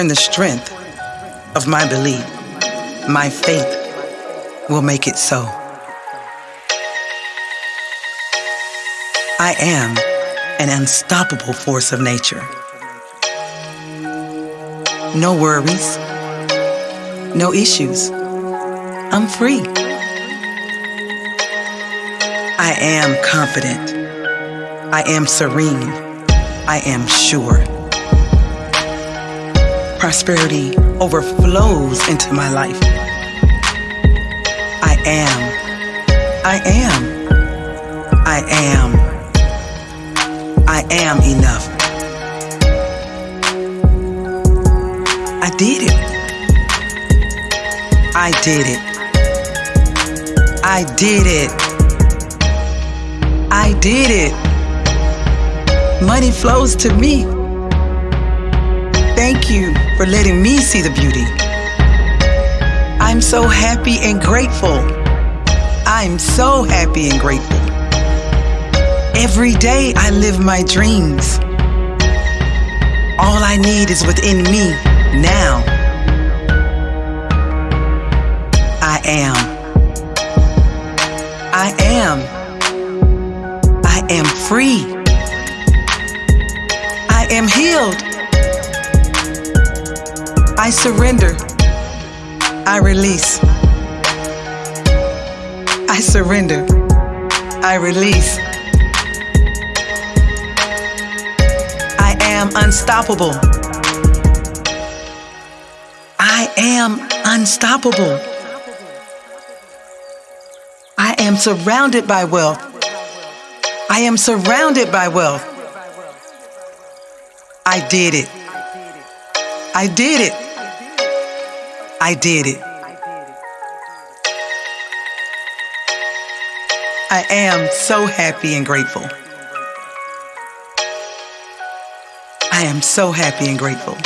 in the strength of my belief. My faith will make it so. I am an unstoppable force of nature. No worries, no issues. I'm free. I am confident. I am serene. I am sure. Prosperity overflows into my life. I am. I am. I am. I am enough. I did it. I did it. I did it. I did it. Money flows to me. Thank you for letting me see the beauty. I'm so happy and grateful. I'm so happy and grateful. Every day I live my dreams. All I need is within me now. I am. I am. I am free. I am healed. I surrender. I release. I surrender. I release. I am unstoppable. I am unstoppable. I am surrounded by wealth. I am surrounded by wealth. I did it. I did it. I did it. I am so happy and grateful. I am so happy and grateful.